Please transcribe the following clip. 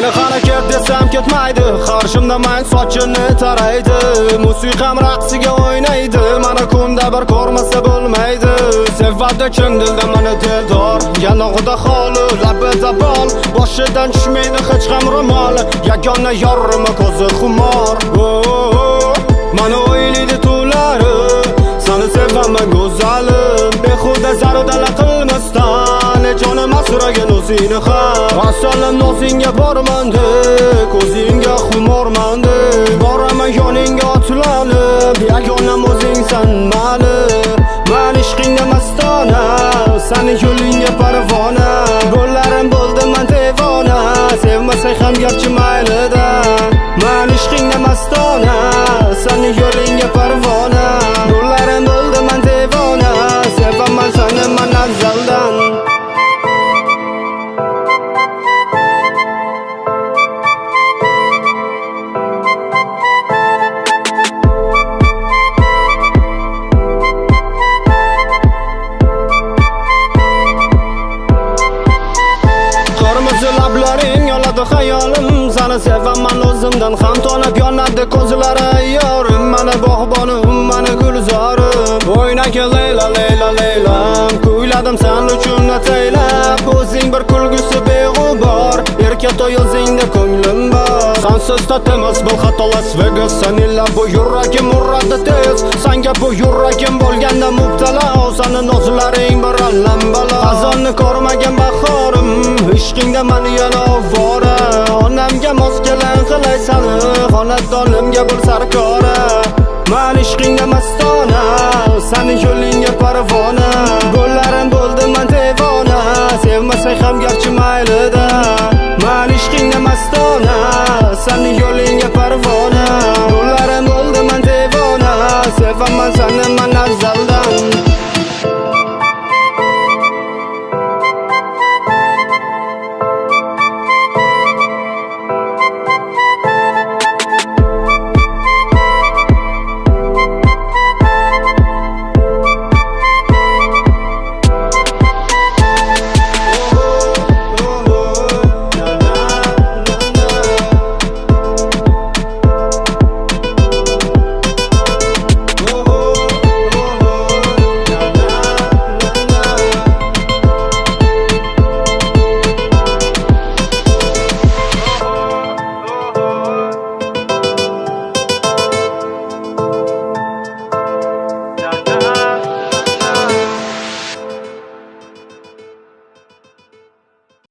mayli harakat desam ketmaydi. Qarshimda mang sochini taraydi. Musiqam raqsiga o'ynaydi. Mana kunda bir ko'rmasa bo'lmaydi. Sevadi chin dilda mani dildor. Yanog'ida xoli labida bol boshidan tushmaydi hech ham ro'mol. Yagona yorimi ko'zi xumor. O'zingni ham. Vassalam nozingga bormandi ko'zingga xumormandi. Boraman yoningga otlanib yagonam o'zingsan mani. Man ishqingda mastona sani yo'lingga parvona. Bo'llarim bo'ldi man devona. Sevmasang ham garchi lablaring xayolim sani sevaman o'zimdan ham tonib yonadi ko'zlari. Yorim mana bog'bonim mana gulzorim. O'ynagin leyla leyla leylam. Kuyladim san uchun ataylab. O'zing bir kulgusi beg'ubor. Erka to'y o'zingda ko'nglim bor. Sansiz tatimas bu xato las vegas sanilla bu yuragim uradi tez. Sanga bu yuragim bo'lganda mubtalo. Sani nozlaring bir allambalo azonni ko'rmagan bahorim ishqingda mani yana ovora kelan qilay sani xonadonimga bir sarkora man ishqingda mastona sani yo'lingga parvona. Bo'llarim bo'ldi man devona sevmasang ham garchi